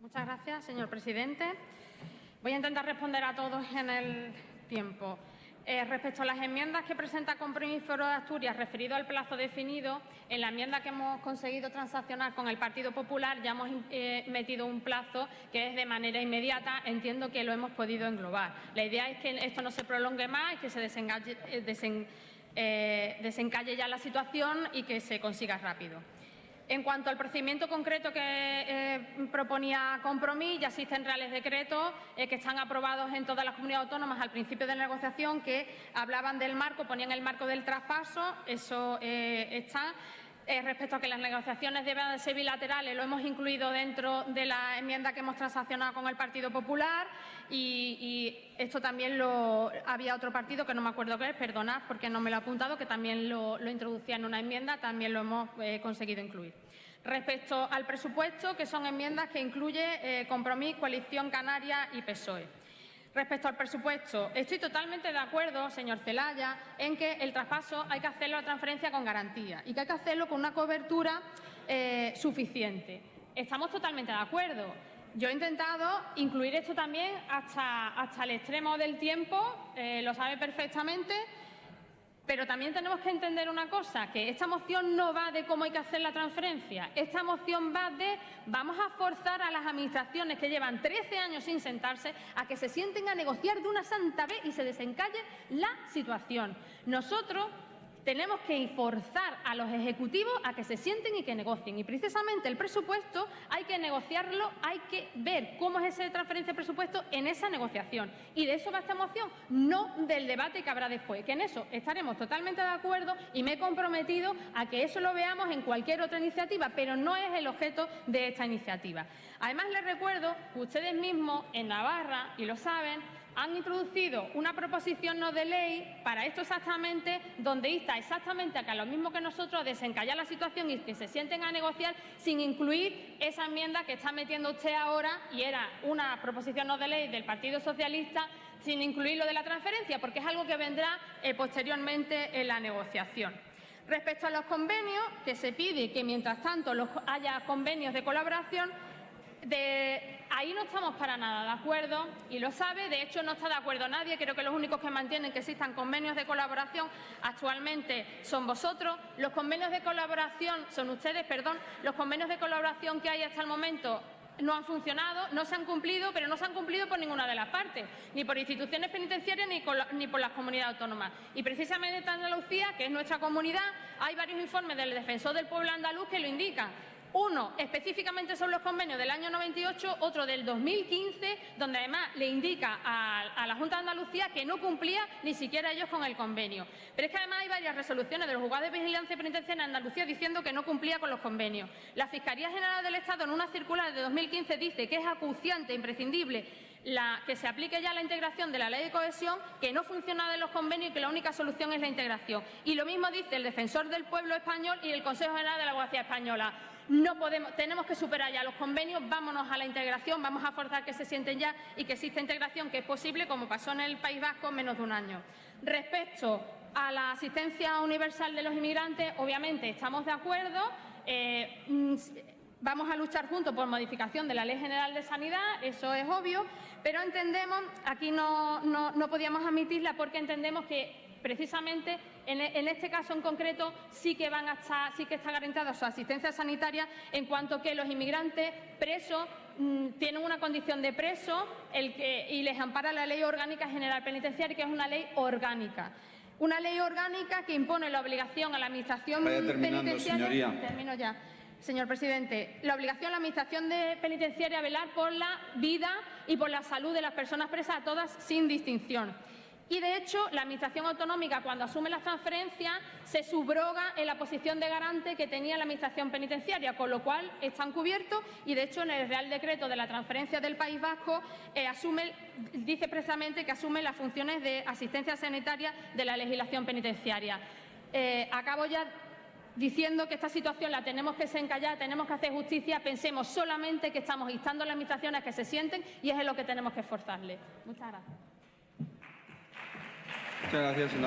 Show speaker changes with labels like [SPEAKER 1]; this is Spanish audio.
[SPEAKER 1] Muchas gracias, señor presidente. Voy a intentar responder a todos en el tiempo. Eh, respecto a las enmiendas que presenta Compromiso Foro de Asturias referido al plazo definido, en la enmienda que hemos conseguido transaccionar con el Partido Popular ya hemos eh, metido un plazo que es de manera inmediata. Entiendo que lo hemos podido englobar. La idea es que esto no se prolongue más y que se eh, desencalle ya la situación y que se consiga rápido. En cuanto al procedimiento concreto que eh, proponía Compromís, ya existen reales decretos eh, que están aprobados en todas las comunidades autónomas al principio de la negociación que hablaban del marco, ponían el marco del traspaso, eso eh, está. Respecto a que las negociaciones deben ser bilaterales, lo hemos incluido dentro de la enmienda que hemos transaccionado con el Partido Popular y, esto también lo había otro partido que no me acuerdo qué es, perdonad porque no me lo he apuntado, que también lo, introducía en una enmienda, también lo hemos eh, conseguido incluir. Respecto al presupuesto, que son enmiendas que incluye eh, Compromís, Coalición Canaria y PSOE. Respecto al presupuesto, estoy totalmente de acuerdo, señor Celaya, en que el traspaso hay que hacerlo a transferencia con garantía y que hay que hacerlo con una cobertura eh, suficiente. Estamos totalmente de acuerdo. Yo he intentado incluir esto también hasta, hasta el extremo del tiempo, eh, lo sabe perfectamente, pero también tenemos que entender una cosa, que esta moción no va de cómo hay que hacer la transferencia. Esta moción va de vamos a forzar a las administraciones que llevan 13 años sin sentarse a que se sienten a negociar de una santa vez y se desencalle la situación. Nosotros tenemos que forzar a los ejecutivos a que se sienten y que negocien. Y precisamente el presupuesto hay que negociarlo, hay que ver cómo es esa transferencia de presupuesto en esa negociación. Y de eso va esta moción, no del debate que habrá después, que en eso estaremos totalmente de acuerdo y me he comprometido a que eso lo veamos en cualquier otra iniciativa, pero no es el objeto de esta iniciativa. Además, les recuerdo que ustedes mismos en Navarra, y lo saben, han introducido una proposición no de ley para esto exactamente, donde insta exactamente a que a lo mismo que nosotros desencallar la situación y que se sienten a negociar sin incluir esa enmienda que está metiendo usted ahora y era una proposición no de ley del Partido Socialista sin incluir lo de la transferencia, porque es algo que vendrá eh, posteriormente en la negociación. Respecto a los convenios, que se pide que mientras tanto haya convenios de colaboración, de, ahí no estamos para nada de acuerdo y lo sabe, de hecho no está de acuerdo nadie, creo que los únicos que mantienen que existan convenios de colaboración actualmente son vosotros, los convenios de colaboración son ustedes, perdón, los convenios de colaboración que hay hasta el momento no han funcionado, no se han cumplido, pero no se han cumplido por ninguna de las partes, ni por instituciones penitenciarias ni, ni por las comunidades autónomas. Y precisamente en Andalucía, que es nuestra comunidad, hay varios informes del Defensor del Pueblo Andaluz que lo indican. Uno específicamente son los convenios del año 98, otro del 2015, donde además le indica a, la Junta de Andalucía que no cumplía ni siquiera ellos con el convenio. Pero es que además hay varias resoluciones de los juzgados de vigilancia penitenciaria en Andalucía diciendo que no cumplía con los convenios. La Fiscalía General del Estado en una circular de 2015 dice que es acuciante, imprescindible que se aplique ya la integración de la ley de cohesión, que no funciona de los convenios y que la única solución es la integración. Y lo mismo dice el defensor del pueblo español y el Consejo General de la Abogacía Española. No podemos, tenemos que superar ya los convenios, vámonos a la integración, vamos a forzar que se sienten ya y que exista integración, que es posible, como pasó en el País Vasco, en menos de un año. Respecto a la asistencia universal de los inmigrantes, obviamente estamos de acuerdo. Eh, mm, vamos a luchar juntos por modificación de la Ley General de Sanidad, eso es obvio, pero entendemos, aquí no, no podíamos admitirla porque entendemos que precisamente en, este caso en concreto sí que van a estar, sí que está garantizada su asistencia sanitaria en cuanto que los inmigrantes presos mm, tienen una condición de preso y les ampara la Ley Orgánica General Penitenciaria, que es una ley orgánica. Una ley orgánica que impone la obligación a la Administración penitenciaria... Termino ya. Señor presidente, la obligación a la Administración de penitenciaria a velar por la vida y por la salud de las personas presas a todas sin distinción. Y, de hecho, la Administración autonómica, cuando asume las transferencias, se subroga en la posición de garante que tenía la Administración penitenciaria, con lo cual están cubiertos y, de hecho, en el Real Decreto de la transferencia del País Vasco eh, dice precisamente que asume las funciones de asistencia sanitaria de la legislación penitenciaria. Eh, acabo ya diciendo que esta situación la tenemos que desencallar, tenemos que hacer justicia, pensemos solamente que estamos instando a las administraciones a que se sienten y es en lo que tenemos que esforzarles. Muchas gracias.
[SPEAKER 2] Muchas gracias, senador.